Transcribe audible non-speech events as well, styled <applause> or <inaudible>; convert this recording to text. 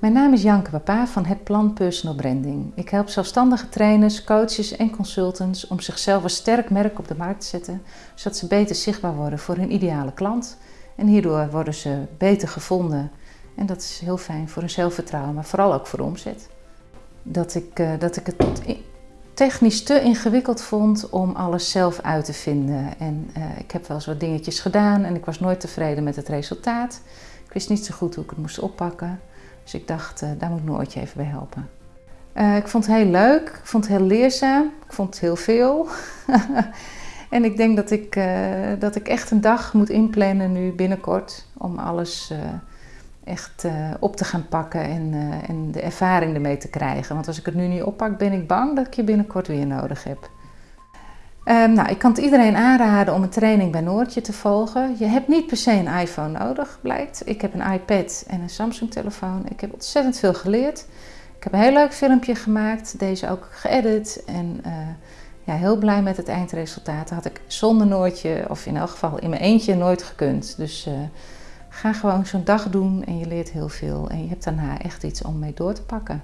Mijn naam is Janke Papa van Het Plan Personal Branding. Ik help zelfstandige trainers, coaches en consultants om zichzelf een sterk merk op de markt te zetten, zodat ze beter zichtbaar worden voor hun ideale klant. En hierdoor worden ze beter gevonden. En dat is heel fijn voor hun zelfvertrouwen, maar vooral ook voor de omzet. Dat ik, uh, dat ik het technisch te ingewikkeld vond om alles zelf uit te vinden. En uh, ik heb wel eens wat dingetjes gedaan en ik was nooit tevreden met het resultaat. Ik wist niet zo goed hoe ik het moest oppakken. Dus ik dacht, uh, daar moet ik Noortje even bij helpen. Uh, ik vond het heel leuk, ik vond het heel leerzaam, ik vond het heel veel. <laughs> en ik denk dat ik, dat ik echt een dag moet inplannen nu binnenkort om alles echt op te gaan pakken en, en, de ervaring ermee te krijgen. Want als ik het nu niet oppak, ben ik bang dat ik je binnenkort weer nodig heb. Um, nou, ik kan het iedereen aanraden om een training bij Noortje te volgen. Je hebt niet per se een iPhone nodig, blijkt. Ik heb een iPad en een Samsung-telefoon. Ik heb ontzettend veel geleerd. Ik heb een heel leuk filmpje gemaakt, deze ook geëdit. En uh, ja, heel blij met het eindresultaat. Dat had ik zonder Noortje, of in elk geval in mijn eentje, nooit gekund. Dus Ga gewoon zo'n dag doen en je leert heel veel. En je hebt daarna echt iets om mee door te pakken.